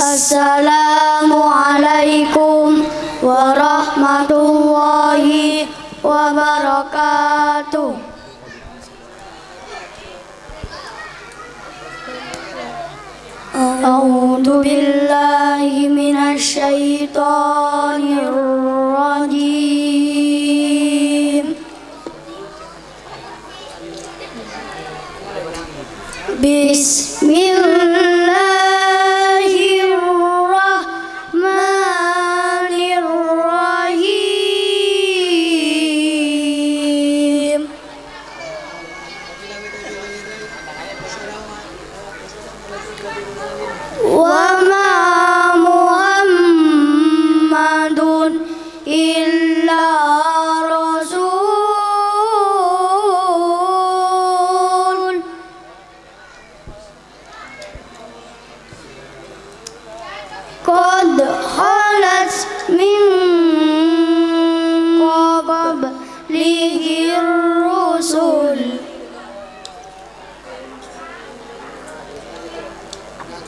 السلام عليكم ورحمة الله وبركاته. أعوذ بالله من الشيطان الرجيم. بسم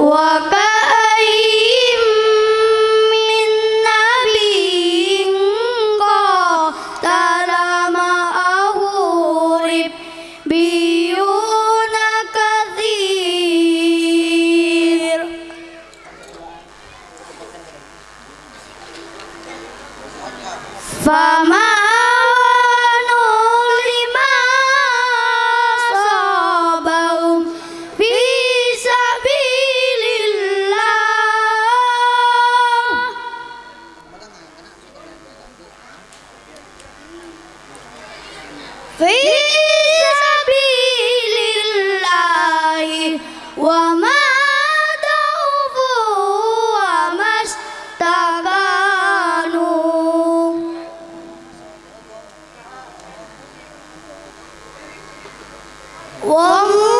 وكأين من نبي قاتل معه ربيون كثير. فما في سبيل الله وما ضعفوا وما استغانوا والله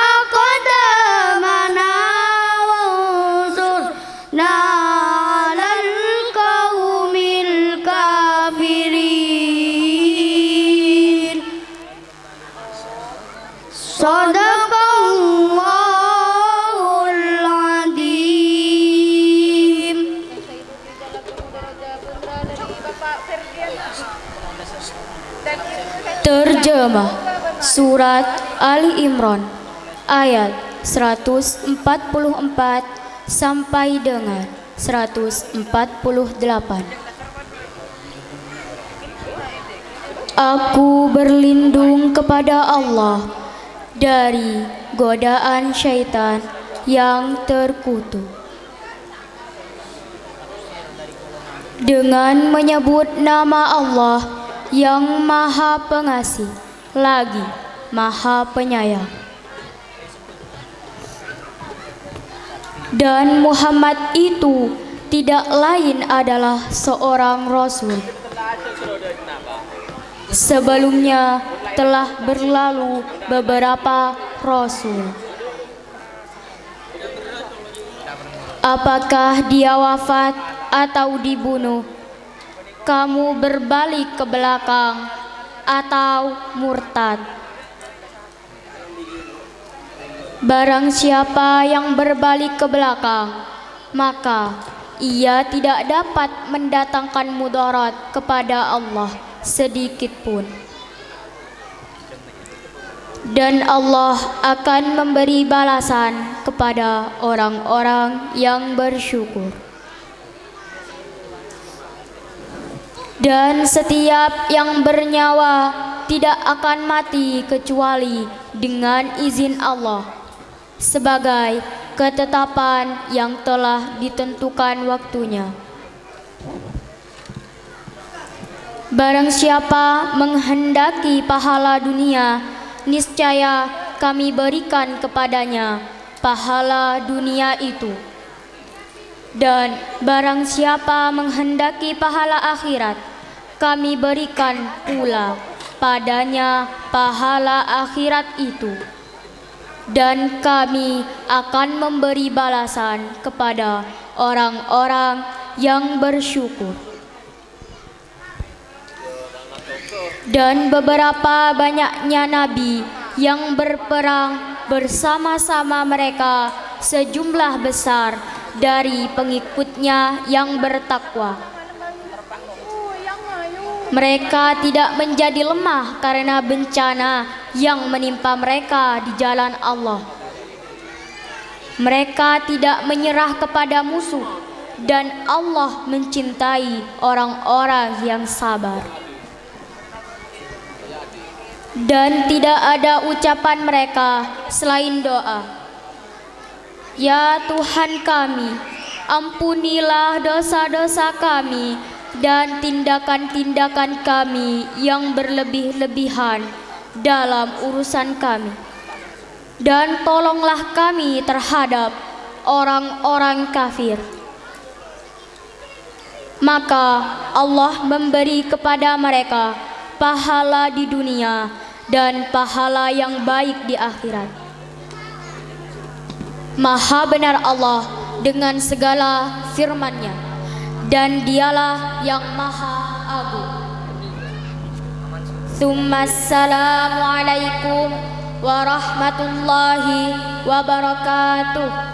Terjemah Surat Ali Imran ayat 144 sampai dengan 148 Aku berlindung kepada Allah dari godaan syaitan yang terkutuk. Dengan menyebut nama Allah yang Maha Pengasih lagi Maha Penyayang. Dan Muhammad itu tidak lain adalah seorang rasul. Sebelumnya telah berlalu beberapa rasul. Apakah dia wafat atau dibunuh? Kamu berbalik ke belakang atau murtad. Barang siapa yang berbalik ke belakang, maka ia tidak dapat mendatangkan mudarat kepada Allah sedikit pun. Dan Allah akan memberi balasan kepada orang-orang yang bersyukur. Dan setiap yang bernyawa tidak akan mati kecuali dengan izin Allah sebagai ketetapan yang telah ditentukan waktunya. Barang siapa menghendaki pahala dunia, niscaya kami berikan kepadanya pahala dunia itu. Dan barang siapa menghendaki pahala akhirat, kami berikan pula padanya pahala akhirat itu. Dan kami akan memberi balasan kepada orang-orang yang bersyukur. Dan beberapa banyaknya nabi yang berperang bersama-sama mereka sejumlah besar dari pengikutnya yang bertakwa mereka tidak menjadi lemah karena bencana yang menimpa mereka di jalan Allah. Mereka tidak menyerah kepada musuh dan Allah mencintai orang-orang yang sabar. Dan tidak ada ucapan mereka selain doa. Ya Tuhan kami, ampunilah dosa-dosa kami dan tindakan-tindakan kami yang berlebih-lebihan dalam urusan kami. Dan tolonglah kami terhadap orang-orang kafir. Maka Allah memberi kepada mereka pahala di dunia dan pahala yang baik di akhirat. Maha benar Allah dengan segala firman-Nya dan dialah yang maha agung. Assalamualaikum warahmatullahi wabarakatuh.